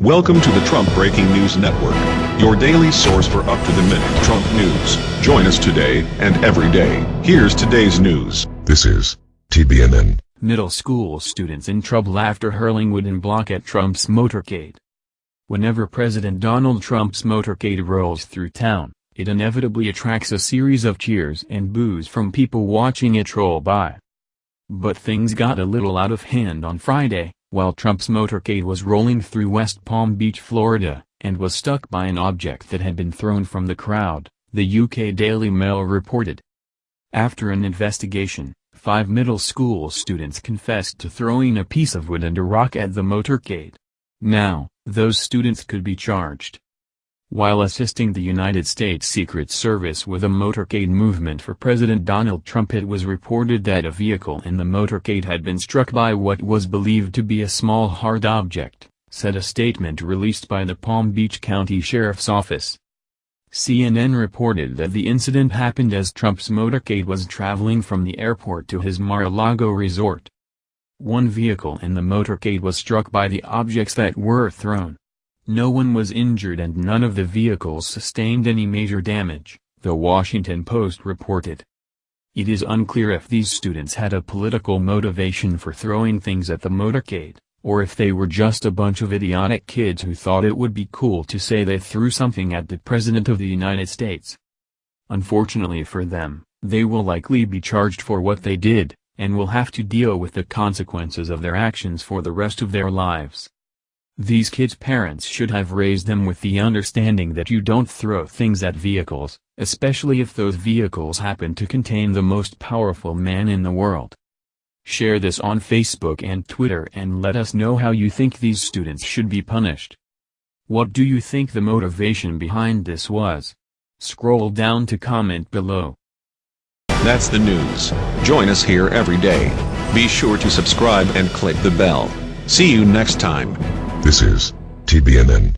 Welcome to the Trump Breaking News Network, your daily source for up-to-the-minute Trump news. Join us today and every day. Here's today's news. This is TBNN. Middle school students in trouble after hurling wooden block at Trump's motorcade. Whenever President Donald Trump's motorcade rolls through town, it inevitably attracts a series of cheers and boos from people watching it roll by. But things got a little out of hand on Friday while Trump's motorcade was rolling through West Palm Beach, Florida, and was stuck by an object that had been thrown from the crowd, the UK Daily Mail reported. After an investigation, five middle school students confessed to throwing a piece of wood and a rock at the motorcade. Now, those students could be charged. While assisting the United States Secret Service with a motorcade movement for President Donald Trump it was reported that a vehicle in the motorcade had been struck by what was believed to be a small hard object, said a statement released by the Palm Beach County Sheriff's Office. CNN reported that the incident happened as Trump's motorcade was traveling from the airport to his Mar-a-Lago resort. One vehicle in the motorcade was struck by the objects that were thrown. No one was injured and none of the vehicles sustained any major damage, the Washington Post reported. It is unclear if these students had a political motivation for throwing things at the motorcade, or if they were just a bunch of idiotic kids who thought it would be cool to say they threw something at the President of the United States. Unfortunately for them, they will likely be charged for what they did, and will have to deal with the consequences of their actions for the rest of their lives. These kids' parents should have raised them with the understanding that you don't throw things at vehicles, especially if those vehicles happen to contain the most powerful man in the world. Share this on Facebook and Twitter and let us know how you think these students should be punished. What do you think the motivation behind this was? Scroll down to comment below. That's the news. Join us here every day. Be sure to subscribe and click the bell. See you next time. This is TBNN.